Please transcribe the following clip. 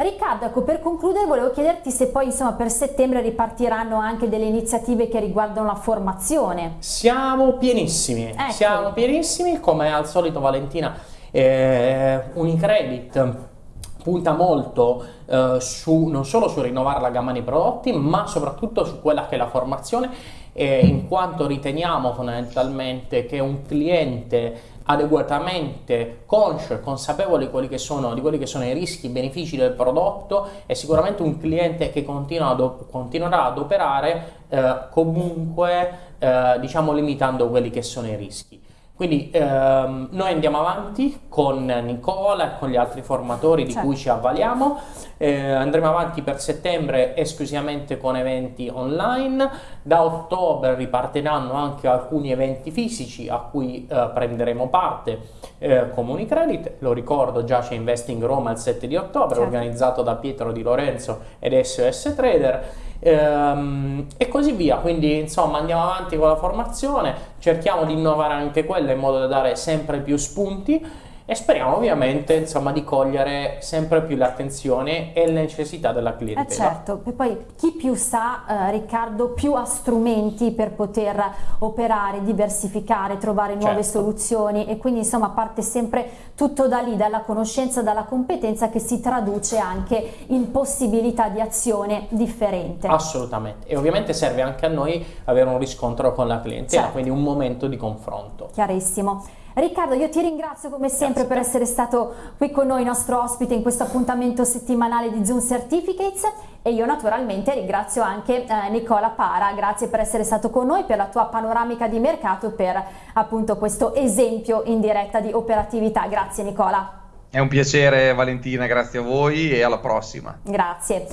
Riccardo, ecco, per concludere volevo chiederti se poi insomma per settembre ripartiranno anche delle iniziative che riguardano la formazione. Siamo pienissimi, ecco. siamo pienissimi, come al solito Valentina, eh, Unicredit punta molto eh, su, non solo su rinnovare la gamma di prodotti, ma soprattutto su quella che è la formazione, eh, in quanto riteniamo fondamentalmente che un cliente adeguatamente conscio e consapevole di quelli, che sono, quelli che sono i rischi e i benefici del prodotto è sicuramente un cliente che continua ad, continuerà ad operare eh, comunque eh, diciamo limitando quelli che sono i rischi. Quindi ehm, noi andiamo avanti con Nicola e con gli altri formatori di certo. cui ci avvaliamo, eh, andremo avanti per settembre esclusivamente con eventi online, da ottobre ripartiranno anche alcuni eventi fisici a cui eh, prenderemo parte eh, come Unicredit, lo ricordo già c'è Investing Roma il 7 di ottobre certo. organizzato da Pietro Di Lorenzo ed SOS Trader ehm, e così via. Quindi insomma andiamo avanti con la formazione, cerchiamo di innovare anche quella in modo da dare sempre più spunti e speriamo ovviamente insomma, di cogliere sempre più l'attenzione e le necessità della clientela. Eh certo, e poi chi più sa eh, Riccardo più ha strumenti per poter operare, diversificare, trovare nuove certo. soluzioni e quindi insomma parte sempre tutto da lì, dalla conoscenza, dalla competenza che si traduce anche in possibilità di azione differente. Assolutamente e ovviamente serve anche a noi avere un riscontro con la clientela, certo. quindi un momento di confronto. Chiarissimo. Riccardo, io ti ringrazio come sempre Grazie. per essere stato qui con noi, nostro ospite in questo appuntamento settimanale di Zoom Certificates e io naturalmente ringrazio anche eh, Nicola Para, grazie per essere stato con noi, per la tua panoramica di mercato, per appunto questo esempio in diretta di operatività. Grazie Nicola. È un piacere Valentina, grazie a voi e alla prossima. Grazie.